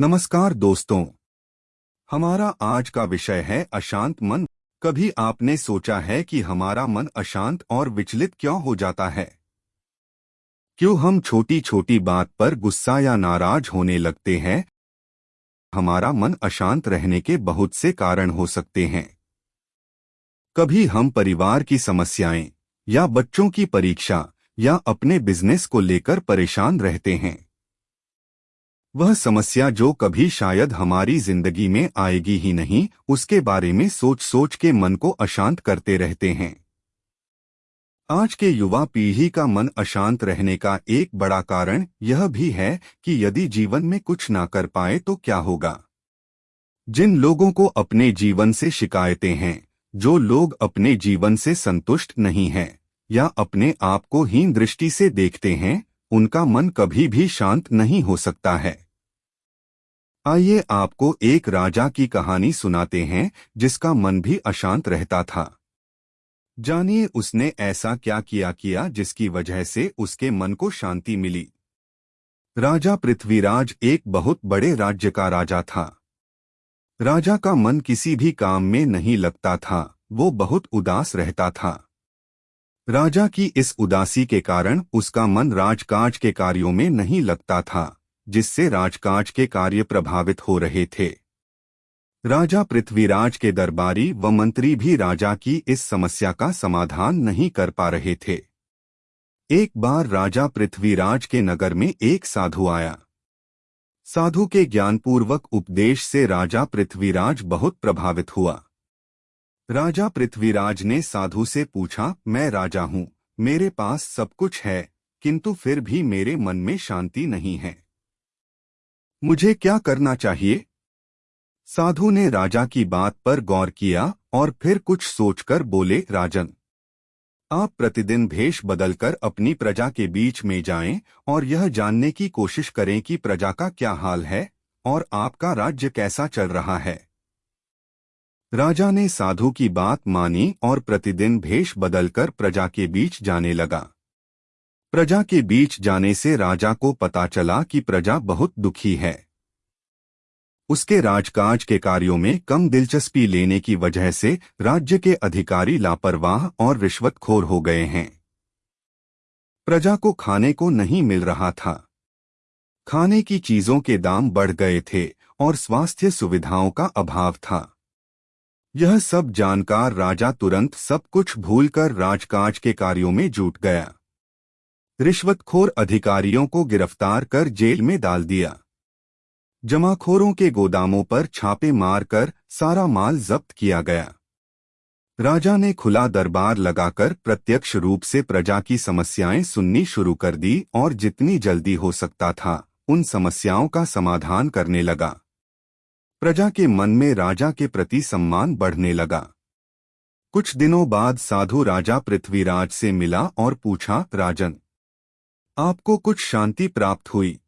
नमस्कार दोस्तों। हमारा आज का विषय है अशांत मन। कभी आपने सोचा है कि हमारा मन अशांत और विचलित क्यों हो जाता है? क्यों हम छोटी छोटी बात पर गुस्सा या नाराज़ होने लगते हैं? हमारा मन अशांत रहने के बहुत से कारण हो सकते हैं। कभी हम परिवार की समस्याएँ या बच्चों की परीक्षा या अपने बिज़नेस को लेकर परेशान रहते हैं। वह समस्या जो कभी शायद हमारी ज़िंदगी में आएगी ही नहीं, उसके बारे में सोच सोच के मन को अशांत करते रहते हैं। आज के युवा पीढ़ी का मन अशांत रहने का एक बड़ा कारण यह भी है कि यदि जीवन में कुछ ना कर पाए तो क्या होगा। जिन लोगों को अपने जीवन से शिकायतें हैं, जो लोग अपने जीवन से संतुष्ट नहीं हैं, या अपने आप को हीन दृष्टि से देखते हैं, उनका मन कभी भी शांत नहीं हो सकता है। आइए आपको एक राजा की कहानी सुनाते हैं, जिसका मन भी अशांत रहता था। जानिए उसने ऐसा क्या किया किया जिसकी वजह से उसके मन को शांति मिली। राजा पृथ्वीराज एक बहुत बड़े राज्य का राजा था। राजा का मन किसी भी काम में नहीं लगता था, वो बहुत उदास रहता था। राजा की इस उदासी के कारण उसका मन राजकाज के कार्यों में नहीं लगता था। जिससे राजकाज के कार्य प्रभावित हो रहे थे। राजा पृथ्वीराज के दरबारी व मंत्री भी राजा की इस समस्या का समाधान नहीं कर पा रहे थे। एक बार राजा पृथ्वीराज के नगर में एक साधु आया। साधु के ज्ञानपूर्वक उपदेश से राजा पृथ्वीराज बहुत प्रभावित हुआ। राजा पृथ्वीराज ने साधु से पूछा, मैं राजा हूँ, मेरे पास सब कुछ है, किंतु फिर भी मेरे मन में शांति नहीं है। मुझे क्या करना चाहिए? साधु ने राजा की बात पर गौर किया और फिर कुछ सोचकर बोले, राजन, आप प्रतिदिन भेष बदलकर अपनी प्रजा के बीच में जाएँ और यह जानने की कोशिश करें कि प्रजा का क्या हाल है और आपका राज्य कैसा चल रहा है। राजा ने साधु की बात मानी और प्रतिदिन भेष बदलकर प्रजा के बीच जाने लगा। प्रजा के बीच जाने से राजा को पता चला कि प्रजा बहुत दुखी है। उसके राजकाज के कार्यों में कम दिलचस्पी लेने की वजह से राज्य के अधिकारी लापरवाह और रिश्वतखोर हो गए हैं। प्रजा को खाने को नहीं मिल रहा था। खाने की चीज़ों के दाम बढ़ गए थे और स्वास्थ्य सुविधाओं का अभाव था। यह सब जानकार राजा तुरंत सब कुछ भूलकर राजकाज के कार्यों में जुट गया। रिश्वतखोर अधिकारियों को गिरफ़्तार कर जेल में डाल दिया। जमाखोरों के गोदामों पर छापे मारकर सारा माल जब्त किया गया। राजा ने खुला दरबार लगाकर प्रत्यक्ष रूप से प्रजा की समस्याएँ सुननी शुरू कर दी और जितनी जल्दी हो सकता था, उन समस्याओं का समाधान करने लगा। प्रजा के मन में राजा के प्रति सम्मान बढ़ने लगा। कुछ दिनों बाद साधु राजा पृथ्वीराज से मिला और पूछा, राजन आपको कुछ शांति प्राप्त हुई।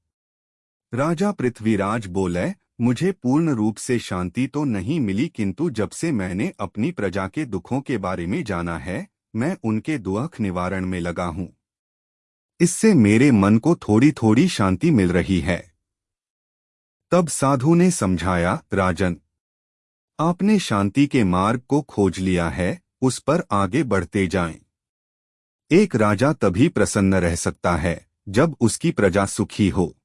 राजा पृथ्वीराज बोले, मुझे पूर्ण रूप से शांति तो नहीं मिली, किंतु जब से मैंने अपनी प्रजा के दुखों के बारे में जाना है, मैं उनके दुख निवारण में लगा हूँ। इससे मेरे मन को थोड़ी थोड़ी शांति मिल रही है। तब साधु ने समझाया, राजन, आपने शांति के मार्ग को खोज लिया है, उस पर आगे बढ़ते जाएँ। एक राजा तभी प्रसन्न रह सकता है, जब उसकी प्रजा सुखी हो।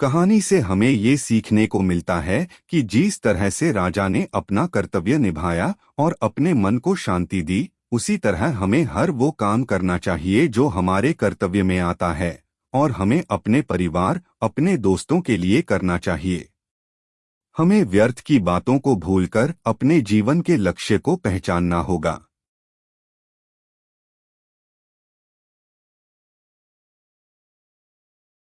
कहानी से हमें ये सीखने को मिलता है कि जिस तरह से राजा ने अपना कर्तव्य निभाया और अपने मन को शांति दी, उसी तरह हमें हर वो काम करना चाहिए जो हमारे कर्तव्य में आता है, और हमें अपने परिवार, अपने दोस्तों के लिए करना चाहिए। हमें व्यर्थ की बातों को भूलकर अपने जीवन के लक्ष्य को पहचानना होगा।